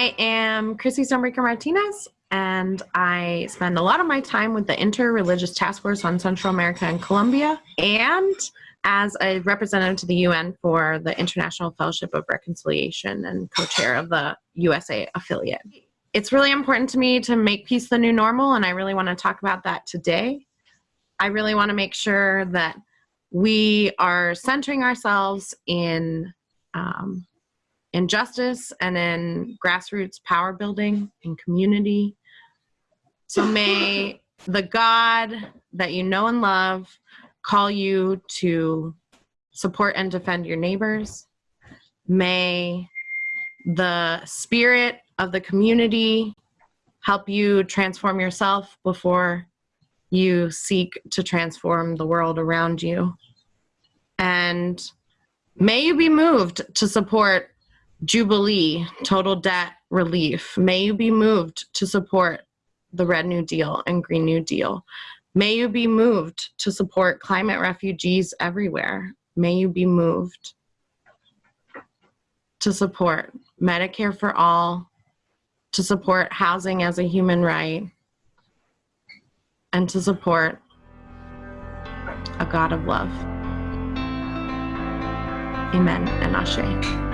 I am Chrissy Stonebraker Martinez, and I spend a lot of my time with the Interreligious Task Force on Central America and Colombia, and as a representative to the UN for the International Fellowship of Reconciliation and co chair of the USA affiliate. It's really important to me to make peace the new normal, and I really want to talk about that today. I really want to make sure that we are centering ourselves in um, in justice and in grassroots power building and community. So may the God that you know and love call you to support and defend your neighbors. May the spirit of the community help you transform yourself before you seek to transform the world around you. And may you be moved to support Jubilee, total debt relief. May you be moved to support the Red New Deal and Green New Deal. May you be moved to support climate refugees everywhere. May you be moved to support Medicare for all, to support housing as a human right, and to support a God of love. Amen and Ashe.